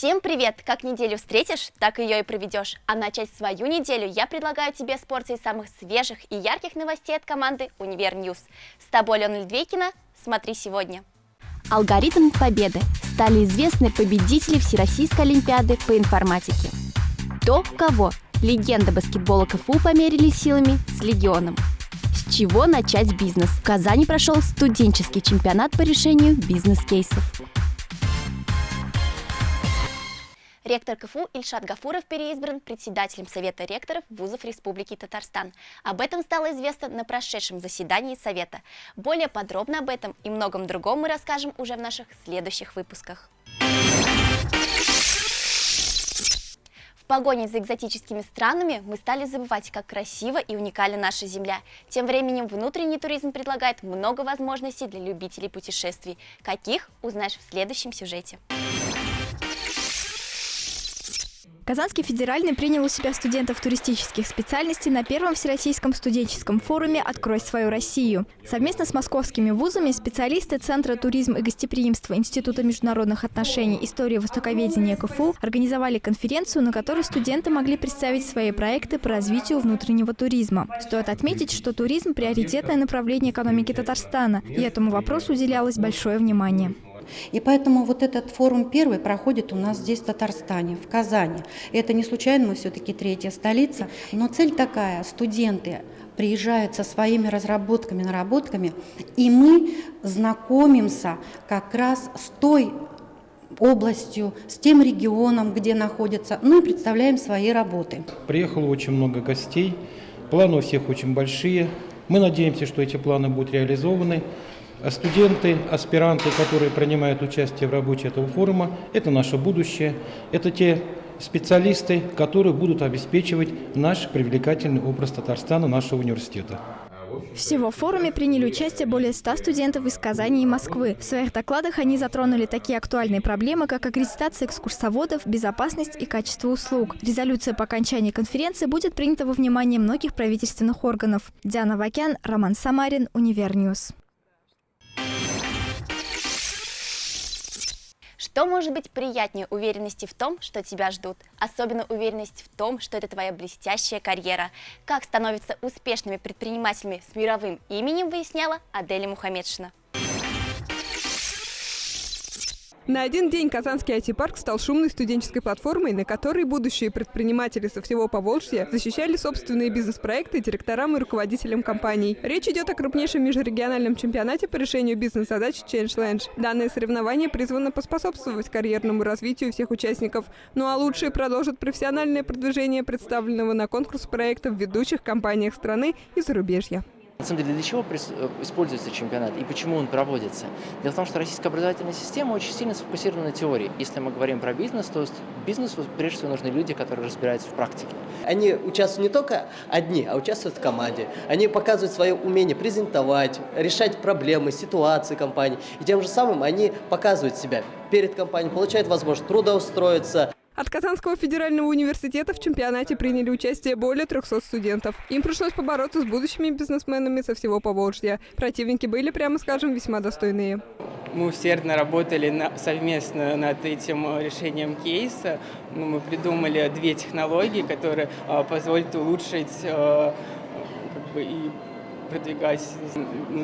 Всем привет! Как неделю встретишь, так ее и проведешь. А начать свою неделю я предлагаю тебе с порцией самых свежих и ярких новостей от команды Univer News. С тобой Лена Льдвейкина. Смотри сегодня. Алгоритм победы. Стали известны победители Всероссийской Олимпиады по информатике. Кто кого? Легенды баскетбола КФУ померились силами с Легионом. С чего начать бизнес? В Казани прошел студенческий чемпионат по решению бизнес-кейсов. Ректор КФУ Ильшат Гафуров переизбран председателем Совета ректоров вузов Республики Татарстан. Об этом стало известно на прошедшем заседании Совета. Более подробно об этом и многом другом мы расскажем уже в наших следующих выпусках. В погоне за экзотическими странами мы стали забывать, как красиво и уникальна наша Земля. Тем временем внутренний туризм предлагает много возможностей для любителей путешествий. Каких, узнаешь в следующем сюжете. Казанский федеральный принял у себя студентов туристических специальностей на первом Всероссийском студенческом форуме «Открой свою Россию». Совместно с московскими вузами специалисты Центра туризм и гостеприимства Института международных отношений истории востоковедения КФУ организовали конференцию, на которой студенты могли представить свои проекты по развитию внутреннего туризма. Стоит отметить, что туризм – приоритетное направление экономики Татарстана, и этому вопросу уделялось большое внимание. И поэтому вот этот форум первый проходит у нас здесь, в Татарстане, в Казани. И это не случайно, мы все-таки третья столица. Но цель такая, студенты приезжают со своими разработками, наработками, и мы знакомимся как раз с той областью, с тем регионом, где находятся, ну и представляем свои работы. Приехало очень много гостей, планы у всех очень большие. Мы надеемся, что эти планы будут реализованы. А студенты, аспиранты, которые принимают участие в работе этого форума, это наше будущее, это те специалисты, которые будут обеспечивать наш привлекательный образ Татарстана, нашего университета. Всего в форуме приняли участие более 100 студентов из Казани и Москвы. В своих докладах они затронули такие актуальные проблемы, как аккредитация экскурсоводов, безопасность и качество услуг. Резолюция по окончании конференции будет принята во внимание многих правительственных органов. Диана Вакян, Роман Самарин, Univer News. Что может быть приятнее уверенности в том, что тебя ждут? Особенно уверенность в том, что это твоя блестящая карьера. Как становятся успешными предпринимателями с мировым именем, выясняла Аделя Мухаммедшина. На один день Казанский IT-парк стал шумной студенческой платформой, на которой будущие предприниматели со всего Поволжья защищали собственные бизнес-проекты директорам и руководителям компаний. Речь идет о крупнейшем межрегиональном чемпионате по решению бизнес-задач Change Lange. Данное соревнование призвано поспособствовать карьерному развитию всех участников. Ну а лучшие продолжат профессиональное продвижение представленного на конкурс проекта в ведущих компаниях страны и зарубежья. На самом деле, для чего э, используется чемпионат и почему он проводится? Дело в том, что российская образовательная система очень сильно сфокусирована на теории. Если мы говорим про бизнес, то бизнесу прежде всего нужны люди, которые разбираются в практике. Они участвуют не только одни, а участвуют в команде. Они показывают свое умение презентовать, решать проблемы, ситуации компании. И тем же самым они показывают себя перед компанией, получают возможность трудоустроиться, от Казанского федерального университета в чемпионате приняли участие более 300 студентов. Им пришлось побороться с будущими бизнесменами со всего Поволжья. Противники были, прямо скажем, весьма достойные. Мы усердно работали на, совместно над этим решением кейса. Ну, мы придумали две технологии, которые а, позволят улучшить а, как бы, и продвигать.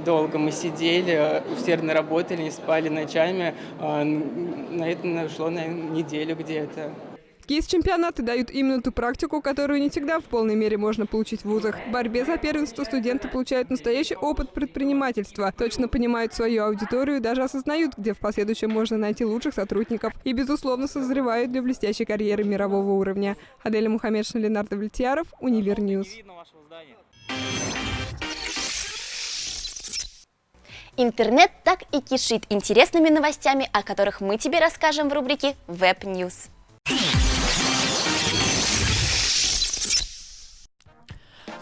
Долго мы сидели, усердно работали, не спали ночами. А, на это ушло на неделю где-то. Кейс-чемпионаты дают именно ту практику, которую не всегда в полной мере можно получить в вузах. В борьбе за первенство студенты получают настоящий опыт предпринимательства, точно понимают свою аудиторию даже осознают, где в последующем можно найти лучших сотрудников и, безусловно, созревают для блестящей карьеры мирового уровня. Аделя Мухаммедшина, Ленар Давлетьяров, Univer News. Интернет так и кишит интересными новостями, о которых мы тебе расскажем в рубрике Web News.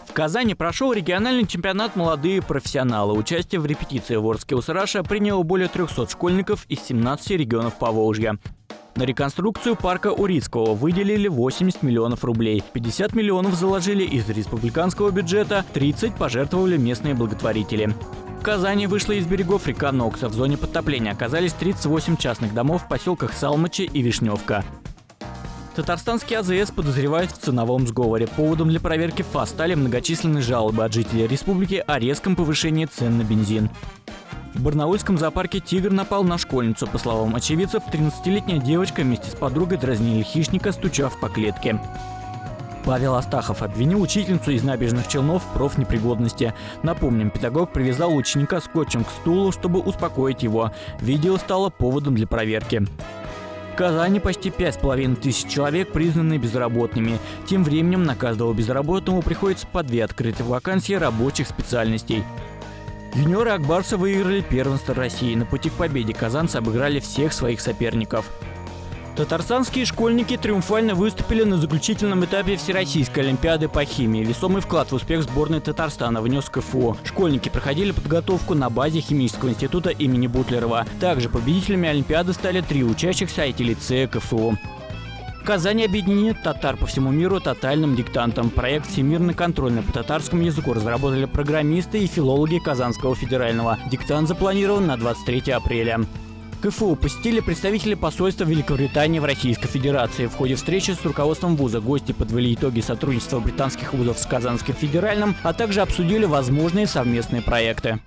В Казани прошел региональный чемпионат «Молодые профессионалы». Участие в репетиции в Орске Усараша приняло более 300 школьников из 17 регионов Поволжья. На реконструкцию парка Урицкого выделили 80 миллионов рублей. 50 миллионов заложили из республиканского бюджета, 30 пожертвовали местные благотворители. Казани вышла из берегов река Нокса. В зоне подтопления оказались 38 частных домов в поселках Салмачи и Вишневка. Татарстанский АЗС подозревают в ценовом сговоре. Поводом для проверки ФАС стали многочисленные жалобы от жителей республики о резком повышении цен на бензин. В барнаульском зоопарке тигр напал на школьницу. По словам очевидцев, 13-летняя девочка вместе с подругой дразнили хищника, стучав по клетке. Павел Астахов обвинил учительницу из набережных Челнов в профнепригодности. Напомним, педагог привязал ученика скотчем к стулу, чтобы успокоить его. Видео стало поводом для проверки. В Казани почти пять с половиной тысяч человек признаны безработными. Тем временем на каждого безработного приходится по две открытые вакансии рабочих специальностей. Юниоры Акбарса выиграли первенство России. На пути к победе казанцы обыграли всех своих соперников. Татарстанские школьники триумфально выступили на заключительном этапе Всероссийской Олимпиады по химии. Весомый вклад в успех сборной Татарстана внес КФУ. Школьники проходили подготовку на базе Химического института имени Бутлерова. Также победителями Олимпиады стали три учащихся IT-лицея КФУ. Казани объединит татар по всему миру тотальным диктантом. Проект «Всемирный контрольный» по татарскому языку разработали программисты и филологи Казанского федерального. Диктант запланирован на 23 апреля. КФУ посетили представители посольства Великобритании в Российской Федерации. В ходе встречи с руководством вуза гости подвели итоги сотрудничества британских вузов с Казанским федеральным, а также обсудили возможные совместные проекты.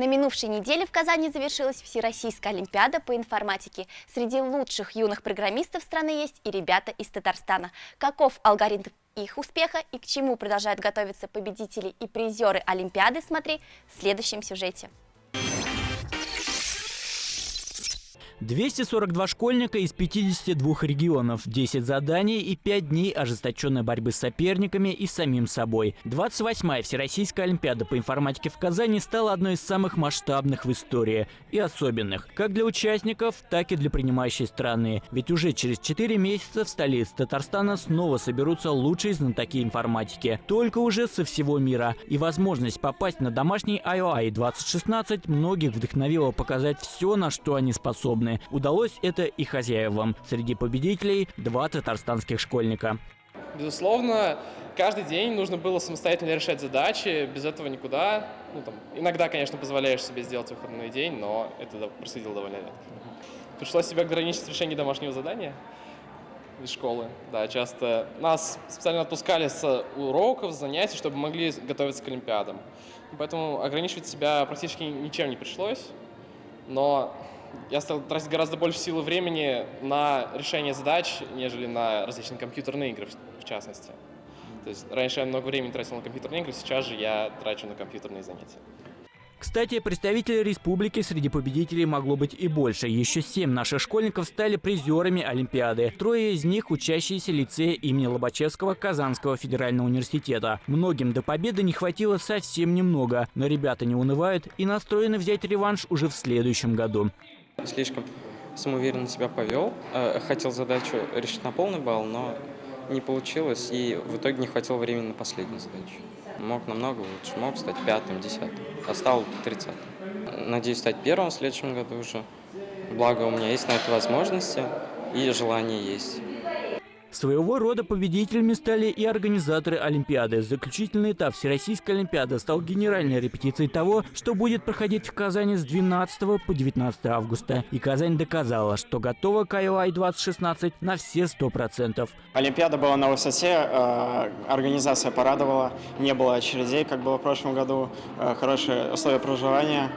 На минувшей неделе в Казани завершилась Всероссийская Олимпиада по информатике. Среди лучших юных программистов страны есть и ребята из Татарстана. Каков алгоритм их успеха и к чему продолжают готовиться победители и призеры Олимпиады, смотри в следующем сюжете. 242 школьника из 52 регионов, 10 заданий и 5 дней ожесточенной борьбы с соперниками и самим собой. 28-я Всероссийская Олимпиада по информатике в Казани стала одной из самых масштабных в истории и особенных, как для участников, так и для принимающей страны. Ведь уже через 4 месяца в столице Татарстана снова соберутся лучшие знатоки информатики, только уже со всего мира. И возможность попасть на домашний IOI 2016 многих вдохновила показать все, на что они способны страны. Удалось это и хозяевам. Среди победителей два татарстанских школьника. Безусловно, каждый день нужно было самостоятельно решать задачи, без этого никуда. Ну, там, иногда, конечно, позволяешь себе сделать выходной день, но это происходило довольно редко. Пришлось себя ограничить в решении домашнего задания из школы. Да, часто нас специально отпускали с уроков, занятий, чтобы могли готовиться к Олимпиадам. Поэтому ограничивать себя практически ничем не пришлось. Но я стал тратить гораздо больше сил и времени на решение задач, нежели на различные компьютерные игры, в частности. То есть раньше я много времени тратил на компьютерные игры, сейчас же я трачу на компьютерные занятия. Кстати, представителей республики среди победителей могло быть и больше. Еще семь наших школьников стали призерами Олимпиады. Трое из них – учащиеся лицея имени Лобачевского Казанского федерального университета. Многим до победы не хватило совсем немного, но ребята не унывают и настроены взять реванш уже в следующем году. Слишком самоуверенно себя повел. Э, хотел задачу решить на полный балл, но не получилось, и в итоге не хватило времени на последнюю задачу. Мог намного лучше, мог стать пятым, десятым, а стал тридцатым. Надеюсь стать первым в следующем году уже. Благо у меня есть на это возможности и желание есть. Своего рода победителями стали и организаторы Олимпиады. Заключительный этап Всероссийской Олимпиады стал генеральной репетицией того, что будет проходить в Казани с 12 по 19 августа. И Казань доказала, что готова к IOI 2016 на все 100%. Олимпиада была на высоте, э, организация порадовала, не было очередей, как было в прошлом году, э, хорошие условия проживания,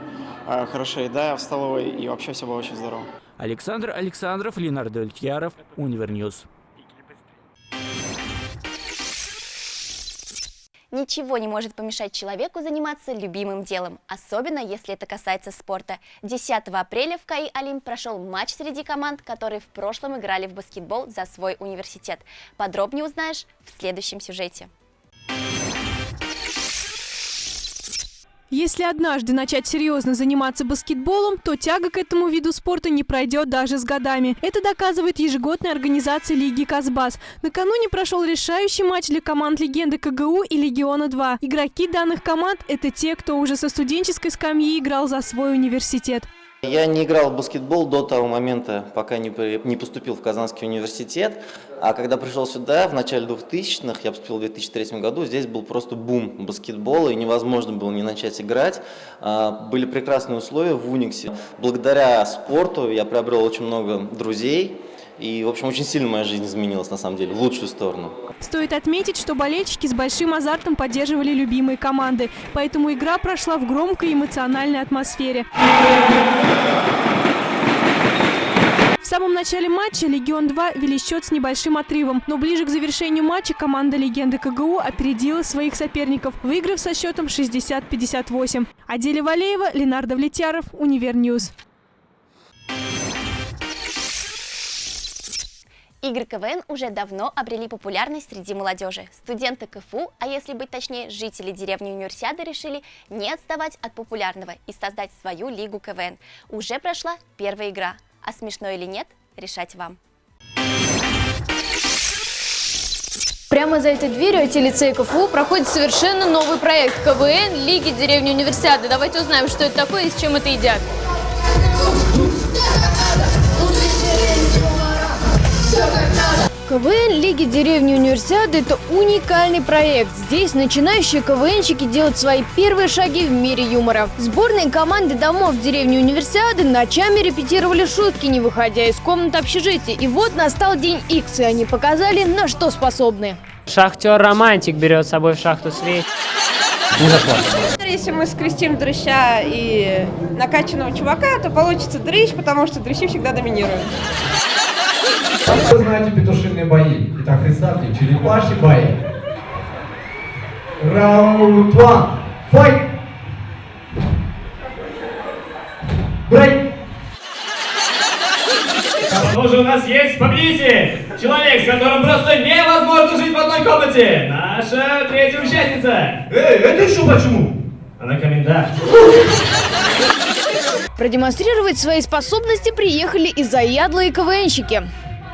э, хорошая еда в столовой и вообще все было очень здорово. Александр Александров, Ленар Давлетьяров, Univer News. Ничего не может помешать человеку заниматься любимым делом, особенно если это касается спорта. 10 апреля в КАИ Олимп прошел матч среди команд, которые в прошлом играли в баскетбол за свой университет. Подробнее узнаешь в следующем сюжете. Если однажды начать серьезно заниматься баскетболом, то тяга к этому виду спорта не пройдет даже с годами. Это доказывает ежегодная организация Лиги Казбас. Накануне прошел решающий матч для команд легенды КГУ и Легиона-2. Игроки данных команд – это те, кто уже со студенческой скамьи играл за свой университет. Я не играл в баскетбол до того момента, пока не, поступил в Казанский университет. А когда пришел сюда, в начале 2000-х, я поступил в 2003 году, здесь был просто бум баскетбола, и невозможно было не начать играть. А, были прекрасные условия в Униксе. Благодаря спорту я приобрел очень много друзей, и, в общем, очень сильно моя жизнь изменилась, на самом деле, в лучшую сторону. Стоит отметить, что болельщики с большим азартом поддерживали любимые команды, поэтому игра прошла в громкой эмоциональной атмосфере. В самом начале матча «Легион-2» вели счет с небольшим отрывом, но ближе к завершению матча команда легенды КГУ опередила своих соперников, выиграв со счетом 60-58. Аделя Валеева, Ленар Давлетьяров, Univer News. Игры КВН уже давно обрели популярность среди молодежи. Студенты КФУ, а если быть точнее, жители деревни Универсиады решили не отставать от популярного и создать свою лигу КВН. Уже прошла первая игра – а смешно или нет, решать вам. Прямо за этой дверью IT-лицей КФУ проходит совершенно новый проект КВН Лиги деревни Универсиады. Давайте узнаем, что это такое и с чем это едят. КВН Лиги деревни Универсиады – это уникальный проект. Здесь начинающие КВНщики делают свои первые шаги в мире юмора. Сборные команды домов деревни Универсиады ночами репетировали шутки, не выходя из комнат общежития. И вот настал день X, и они показали, на что способны. Шахтер-романтик берет с собой в шахту свеч. Не зашло. Если мы скрестим дрыща и накачанного чувака, то получится дрыщ, потому что дрыщи всегда доминируют. Вы знаете петушиные бои. Итак, представьте, черепашьи бои. Раунд one. Файт! Брейк! Кто же у нас есть победитель? Человек, с которым просто невозможно жить в одной комнате. Наша третья участница. Эй, это еще почему? Она комендант. Продемонстрировать свои способности приехали и заядлые КВНщики.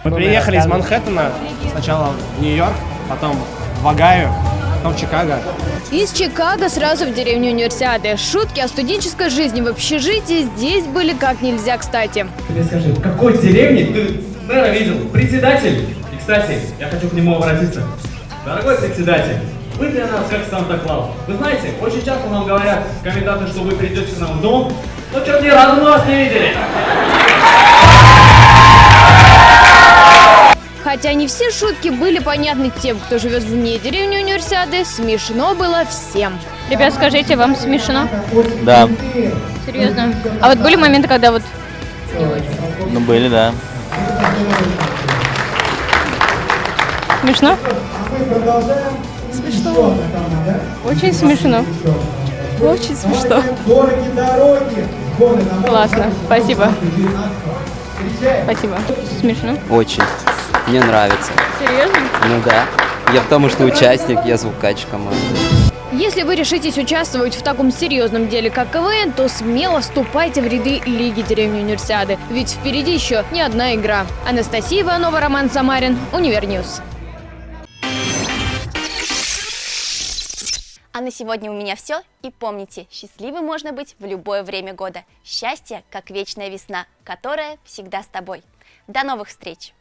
Мы приехали из Манхэттена, сначала в Нью-Йорк, потом в Огайо, потом в Чикаго. Из Чикаго сразу в деревню Универсиады. Шутки о студенческой жизни в общежитии здесь были как нельзя кстати. Тебе скажи, в какой деревне ты мэра видел? Председатель? И, кстати, я хочу к нему обратиться. Дорогой председатель, вы для нас как Санта-Клаус. Вы знаете, очень часто нам говорят коменданты, что вы придете к нам в дом, но что-то ни разу мы вас не видели. Хотя не все шутки были понятны тем, кто живет вне деревни Универсиады, смешно было всем. Ребят, скажите, вам смешно? Да. Серьезно? А вот были моменты, когда вот? Ну, были, да. Смешно? Смешно. Очень смешно. Очень смешно. Классно. Спасибо. Спасибо. Смешно? Очень. Мне нравится. Серьезно? Ну да. Я потому что участник, я звукач команды. Если вы решитесь участвовать в таком серьезном деле, как КВН, то смело вступайте в ряды Лиги деревни Универсиады. Ведь впереди еще не одна игра. Анастасия Иванова, Роман Самарин, Универ News. А на сегодня у меня все. И помните, счастливым можно быть в любое время года. Счастье, как вечная весна, которая всегда с тобой. До новых встреч!